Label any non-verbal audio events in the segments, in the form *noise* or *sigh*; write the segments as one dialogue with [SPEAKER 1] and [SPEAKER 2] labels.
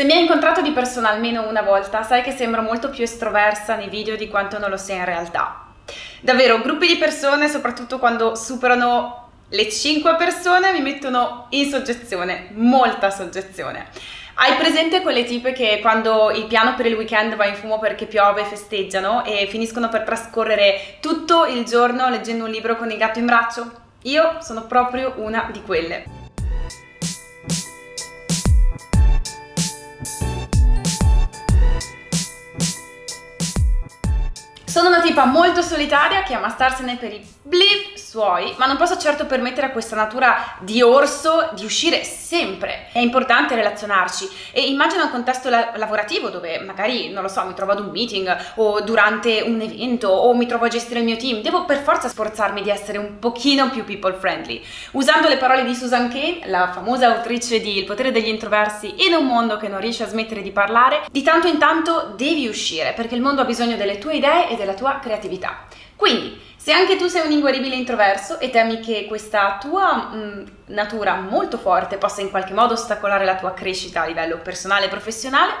[SPEAKER 1] Se mi hai incontrato di persona almeno una volta, sai che sembro molto più estroversa nei video di quanto non lo sia in realtà. Davvero, gruppi di persone, soprattutto quando superano le 5 persone, mi mettono in soggezione, molta soggezione. Hai presente quelle tipe che quando il piano per il weekend va in fumo perché piove festeggiano e finiscono per trascorrere tutto il giorno leggendo un libro con il gatto in braccio? Io sono proprio una di quelle. Tipa molto solitaria che ama starsene per i bliv suoi, ma non posso certo permettere a questa natura di orso di uscire sempre. È importante relazionarci e immagina un contesto la lavorativo dove magari, non lo so, mi trovo ad un meeting o durante un evento o mi trovo a gestire il mio team. Devo per forza sforzarmi di essere un pochino più people friendly. Usando le parole di Susan Kane, la famosa autrice di Il potere degli introversi in un mondo che non riesce a smettere di parlare, di tanto in tanto devi uscire perché il mondo ha bisogno delle tue idee e della tua creatività. Quindi, se anche tu sei un inguaribile introverso e temi che questa tua mh, natura molto forte possa in qualche modo ostacolare la tua crescita a livello personale e professionale,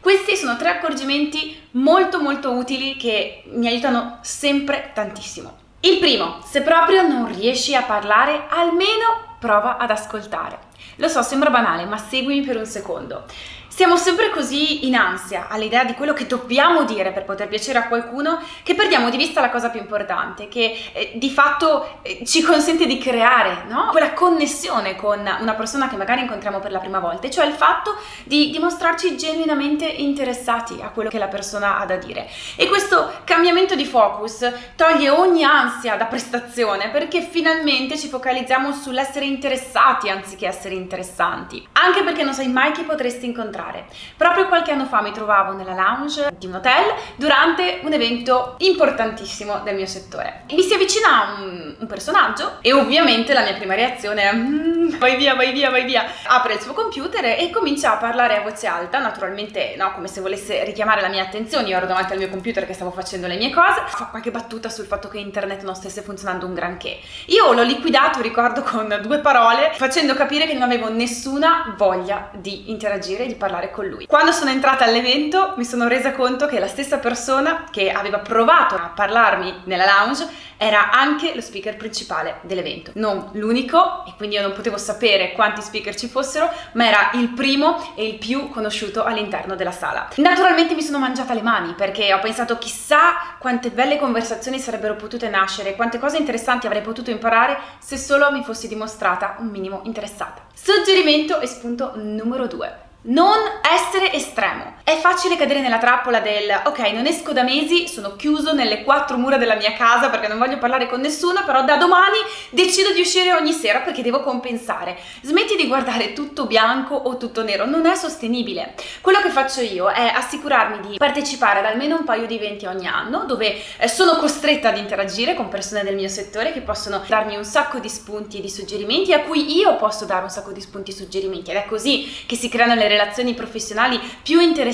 [SPEAKER 1] questi sono tre accorgimenti molto molto utili che mi aiutano sempre tantissimo. Il primo, se proprio non riesci a parlare, almeno prova ad ascoltare. Lo so, sembra banale, ma seguimi per un secondo. Siamo sempre così in ansia all'idea di quello che dobbiamo dire per poter piacere a qualcuno che perdiamo di vista la cosa più importante, che eh, di fatto eh, ci consente di creare no? quella connessione con una persona che magari incontriamo per la prima volta, cioè il fatto di dimostrarci genuinamente interessati a quello che la persona ha da dire. E questo cambiamento di focus toglie ogni ansia da prestazione perché finalmente ci focalizziamo sull'essere interessati anziché essere interessanti, anche perché non sai mai chi potresti incontrare fare. Proprio qualche anno fa mi trovavo nella lounge di un hotel durante un evento importantissimo del mio settore. Mi si avvicina un, un personaggio e ovviamente la mia prima reazione è mm, vai via, vai via, vai via. Apre il suo computer e comincia a parlare a voce alta, naturalmente no, come se volesse richiamare la mia attenzione, io ero davanti al mio computer che stavo facendo le mie cose, fa qualche battuta sul fatto che internet non stesse funzionando un granché. Io l'ho liquidato, ricordo, con due parole, facendo capire che non avevo nessuna voglia di interagire, di parlare parlare con lui. Quando sono entrata all'evento mi sono resa conto che la stessa persona che aveva provato a parlarmi nella lounge era anche lo speaker principale dell'evento. Non l'unico, e quindi io non potevo sapere quanti speaker ci fossero, ma era il primo e il più conosciuto all'interno della sala. Naturalmente mi sono mangiata le mani perché ho pensato chissà quante belle conversazioni sarebbero potute nascere, quante cose interessanti avrei potuto imparare se solo mi fossi dimostrata un minimo interessata. Suggerimento e spunto numero 2 non essere estremo. È facile cadere nella trappola del ok, non esco da mesi, sono chiuso nelle quattro mura della mia casa perché non voglio parlare con nessuno, però da domani decido di uscire ogni sera perché devo compensare. Smetti di guardare tutto bianco o tutto nero, non è sostenibile. Quello che faccio io è assicurarmi di partecipare ad almeno un paio di eventi ogni anno dove eh, sono costretta ad interagire con persone del mio settore che possono darmi un sacco di spunti e di suggerimenti a cui io posso dare un sacco di spunti e suggerimenti ed è così che si creano le relazioni professionali più interessanti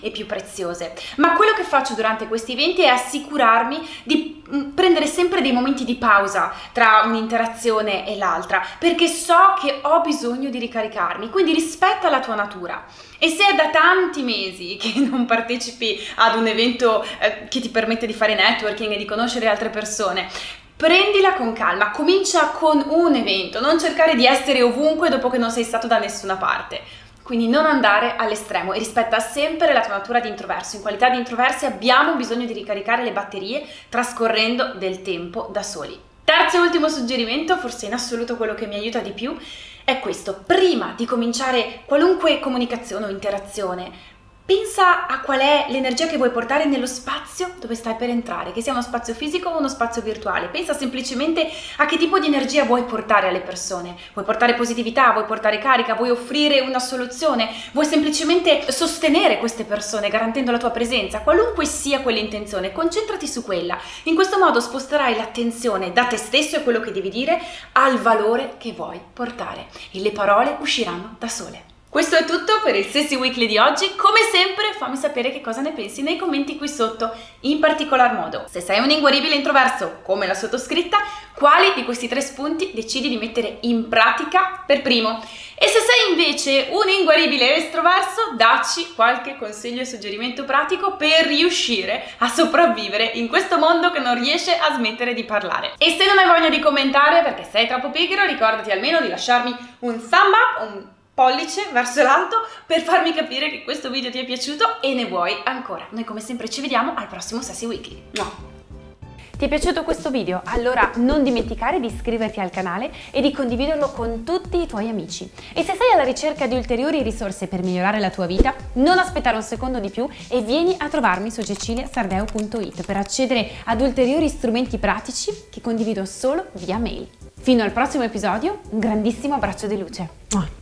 [SPEAKER 1] e più preziose. Ma quello che faccio durante questi eventi è assicurarmi di mm, prendere sempre dei momenti di pausa tra un'interazione e l'altra, perché so che ho bisogno di ricaricarmi, quindi rispetta la tua natura. E se è da tanti mesi *laughs* che non partecipi ad un evento eh, che ti permette di fare networking e di conoscere altre persone, prendila con calma, comincia con un evento, non cercare di essere ovunque dopo che non sei stato da nessuna parte. Quindi non andare all'estremo e rispetta sempre la tua natura di introverso. In qualità di introversi abbiamo bisogno di ricaricare le batterie trascorrendo del tempo da soli. Terzo e ultimo suggerimento, forse in assoluto quello che mi aiuta di più, è questo. Prima di cominciare qualunque comunicazione o interazione, Pensa a qual è l'energia che vuoi portare nello spazio dove stai per entrare, che sia uno spazio fisico o uno spazio virtuale. Pensa semplicemente a che tipo di energia vuoi portare alle persone. Vuoi portare positività, vuoi portare carica, vuoi offrire una soluzione, vuoi semplicemente sostenere queste persone garantendo la tua presenza. Qualunque sia quell'intenzione, concentrati su quella. In questo modo sposterai l'attenzione da te stesso e quello che devi dire al valore che vuoi portare e le parole usciranno da sole. Questo è tutto per il Sessi Weekly di oggi. Come sempre fammi sapere che cosa ne pensi nei commenti qui sotto. In particolar modo, se sei un inguaribile introverso come la sottoscritta, quali di questi tre spunti decidi di mettere in pratica per primo? E se sei invece un inguaribile estroverso, dacci qualche consiglio e suggerimento pratico per riuscire a sopravvivere in questo mondo che non riesce a smettere di parlare. E se non hai voglia di commentare perché sei troppo pigro, ricordati almeno di lasciarmi un thumb up, un pollice verso l'alto per farmi capire che questo video ti è piaciuto e ne vuoi ancora. Noi come sempre ci vediamo al prossimo Sassy Weekly.
[SPEAKER 2] Ti è piaciuto questo video? Allora non dimenticare di iscriverti al canale e di condividerlo con tutti i tuoi amici. E se sei alla ricerca di ulteriori risorse per migliorare la tua vita, non aspettare un secondo di più e vieni a trovarmi su ceciliasardeo.it per accedere ad ulteriori strumenti pratici che condivido solo via mail. Fino al prossimo episodio, un grandissimo abbraccio di luce.